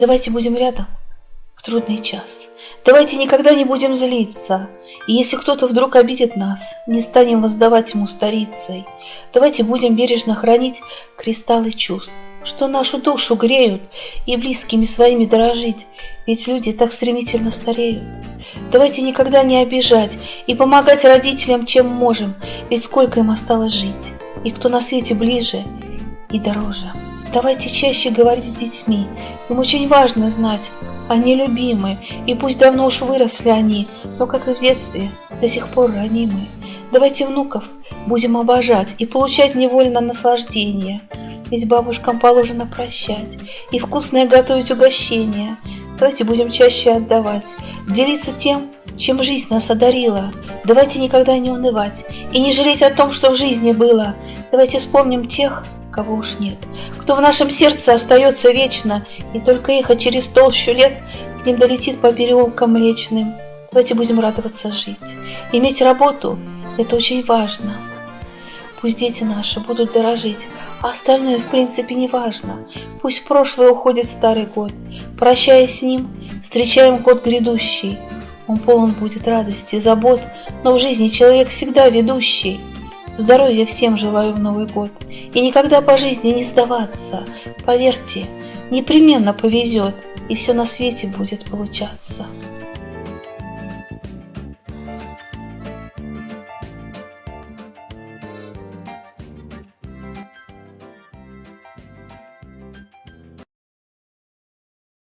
Давайте будем рядом в трудный час. Давайте никогда не будем злиться. И если кто-то вдруг обидит нас, не станем воздавать ему старицей. Давайте будем бережно хранить кристаллы чувств, что нашу душу греют, и близкими своими дорожить, ведь люди так стремительно стареют. Давайте никогда не обижать и помогать родителям, чем можем, ведь сколько им осталось жить, и кто на свете ближе и дороже. Давайте чаще говорить с детьми, им очень важно знать, они любимы, и пусть давно уж выросли они, но, как и в детстве, до сих пор ранимы. Давайте внуков будем обожать и получать невольно наслаждение, ведь бабушкам положено прощать и вкусное готовить угощение. Давайте будем чаще отдавать, делиться тем, чем жизнь нас одарила. Давайте никогда не унывать и не жалеть о том, что в жизни было. Давайте вспомним тех, кого уж нет, кто в нашем сердце остается вечно, и только эхо через толщу лет к ним долетит по переулкам млечным. Давайте будем радоваться жить. Иметь работу – это очень важно. Пусть дети наши будут дорожить, а остальное в принципе не важно. Пусть прошлое уходит старый год. Прощаясь с ним, встречаем год грядущий. Он полон будет радости, забот, но в жизни человек всегда ведущий. Здоровья всем желаю в Новый год. И никогда по жизни не сдаваться. Поверьте, непременно повезет, и все на свете будет получаться.